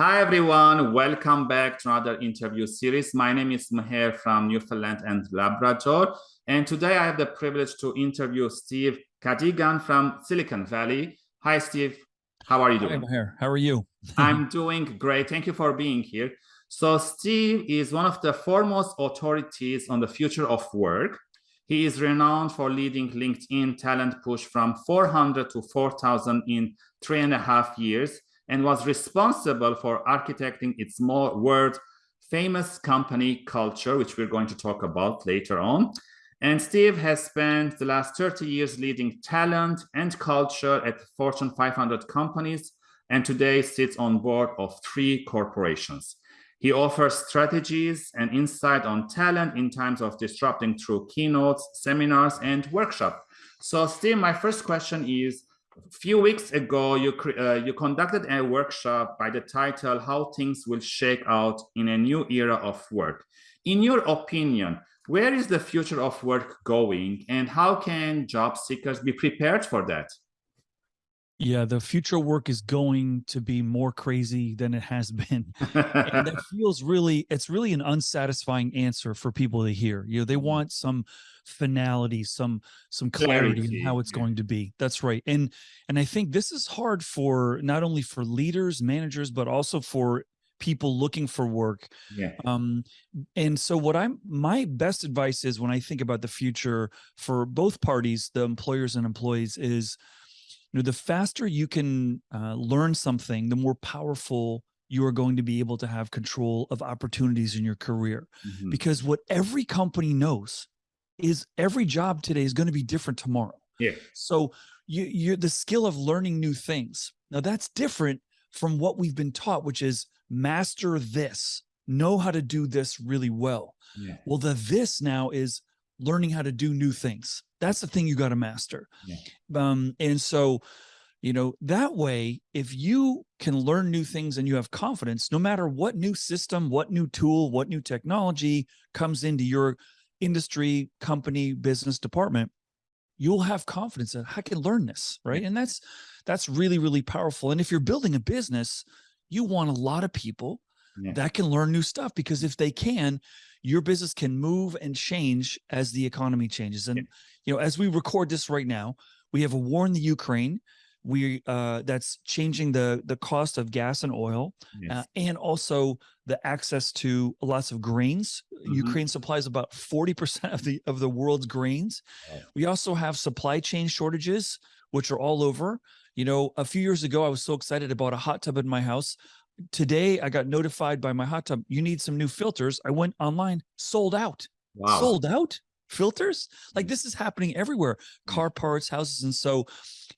Hi, everyone. Welcome back to another interview series. My name is Maher from Newfoundland and Labrador. And today I have the privilege to interview Steve Cadigan from Silicon Valley. Hi, Steve. How are you doing? Hi, Maher. How are you? I'm doing great. Thank you for being here. So Steve is one of the foremost authorities on the future of work. He is renowned for leading LinkedIn talent push from 400 to 4,000 in three and a half years and was responsible for architecting its more world famous company culture, which we're going to talk about later on. And Steve has spent the last 30 years leading talent and culture at Fortune 500 companies, and today sits on board of three corporations. He offers strategies and insight on talent in times of disrupting through keynotes, seminars, and workshops. So Steve, my first question is, few weeks ago, you, uh, you conducted a workshop by the title, How Things Will Shake Out in a New Era of Work. In your opinion, where is the future of work going and how can job seekers be prepared for that? Yeah, the future work is going to be more crazy than it has been. and that feels really, it's really an unsatisfying answer for people to hear. You know, they mm-hmm. want some finality, some some clarity, clarity in how it's yeah. going to be. That's right. And and I think this is hard for not only for leaders, managers, but also for people looking for work. Yeah. Um, and so what I'm my best advice is when I think about the future for both parties, the employers and employees, is you know, the faster you can uh, learn something, the more powerful you are going to be able to have control of opportunities in your career. Mm -hmm. Because what every company knows is every job today is going to be different tomorrow. Yeah. So you, you're the skill of learning new things. Now that's different from what we've been taught, which is master this, know how to do this really well. Yeah. Well, the this now is learning how to do new things. That's the thing you got to master. Yeah. Um, and so, you know, that way, if you can learn new things and you have confidence, no matter what new system, what new tool, what new technology comes into your industry, company, business department, you'll have confidence that I can learn this, right? And that's that's really, really powerful. And if you're building a business, you want a lot of people yeah. that can learn new stuff because if they can, your business can move and change as the economy changes. And, yeah. you know, as we record this right now, we have a war in the Ukraine. We uh, that's changing the the cost of gas and oil, yes. uh, and also the access to lots of grains. Mm -hmm. Ukraine supplies about forty percent of the of the world's grains. Oh. We also have supply chain shortages, which are all over. You know, a few years ago, I was so excited about a hot tub in my house today I got notified by my hot tub, you need some new filters. I went online, sold out, wow. sold out filters. Like mm. this is happening everywhere, mm. car parts, houses. And so,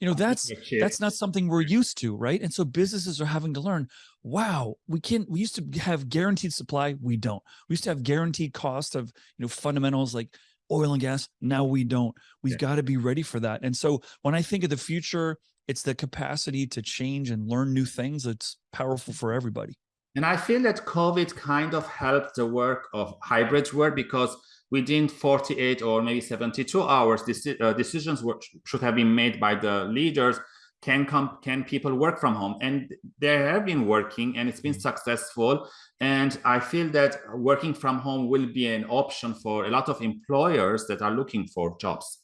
you know, that's, that's not something we're used to. Right. And so businesses are having to learn, wow, we can't, we used to have guaranteed supply. We don't, we used to have guaranteed cost of, you know, fundamentals like oil and gas. Now we don't, we've yeah. got to be ready for that. And so when I think of the future, it's the capacity to change and learn new things that's powerful for everybody. And I feel that COVID kind of helped the work of hybrid work because within 48 or maybe 72 hours, uh, decisions were, should have been made by the leaders. Can come, can people work from home? And they have been working and it's been mm-hmm. successful. And I feel that working from home will be an option for a lot of employers that are looking for jobs.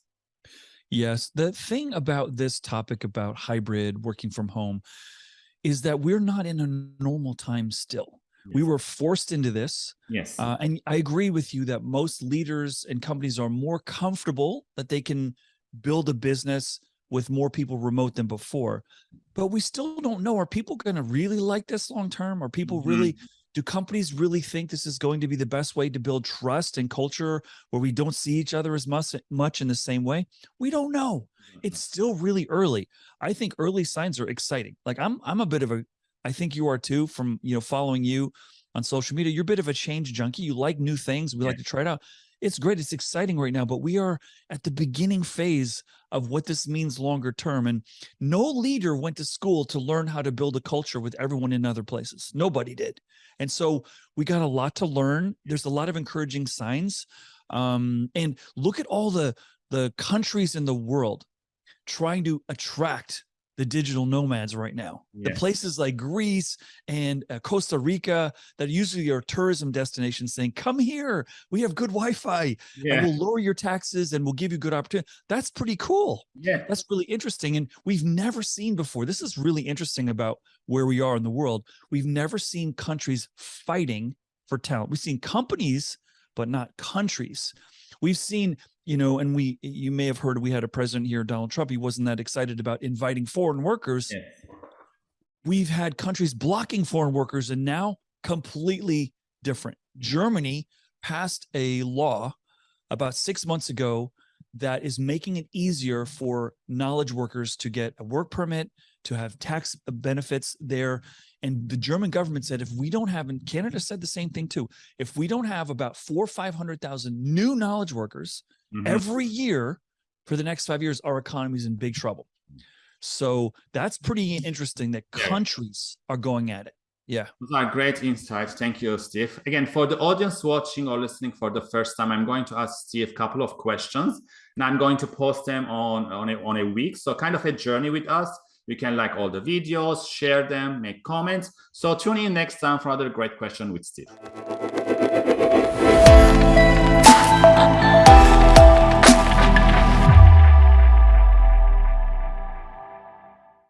Yes, the thing about this topic about hybrid working from home is that we're not in a normal time still. Yes. We were forced into this. Yes. Uh, and I agree with you that most leaders and companies are more comfortable that they can build a business with more people remote than before. But we still don't know, are people going to really like this long term? Are people mm -hmm. really do companies really think this is going to be the best way to build trust and culture where we don't see each other as much, much in the same way? We don't know. Mm-hmm. It's still really early. I think early signs are exciting. Like I'm, I'm a bit of a, I think you are too from, you know, following you on social media. You're a bit of a change junkie. You like new things. We yeah. like to try it out it's great. It's exciting right now, but we are at the beginning phase of what this means longer term. And no leader went to school to learn how to build a culture with everyone in other places. Nobody did. And so we got a lot to learn. There's a lot of encouraging signs. Um, and look at all the, the countries in the world trying to attract the digital nomads right now. The places like Greece and uh, Costa Rica that usually are tourism destinations saying, come here, we have good Wi-Fi and we'll lower your taxes and we'll give you good opportunity. That's pretty cool. yeah, That's really interesting. And we've never seen before. This is really interesting about where we are in the world. We've never seen countries fighting for talent. We've seen companies, but not countries. We've seen, you know, and we, you may have heard we had a president here, Donald Trump. He wasn't that excited about inviting foreign workers. yes. We've had countries blocking foreign workers and now completely different. Germany passed a law about six months ago that is making it easier for knowledge workers to get a work permit, to have tax benefits there. And the German government said, if we don't have, and Canada said the same thing too, if we don't have about four, or 500,000 new knowledge workers Mhm. every year for the next five years, our economy is in big trouble. So that's pretty interesting that countries are going at it. Yeah. Those are great insights. Thank you, Steve. Again, for the audience watching or listening for the first time, I'm going to ask Steve a couple of questions and I'm going to post them on, on, a, on a week. So kind of a journey with us. You can like all the videos, share them, make comments. So tune in next time for another great question with Steve.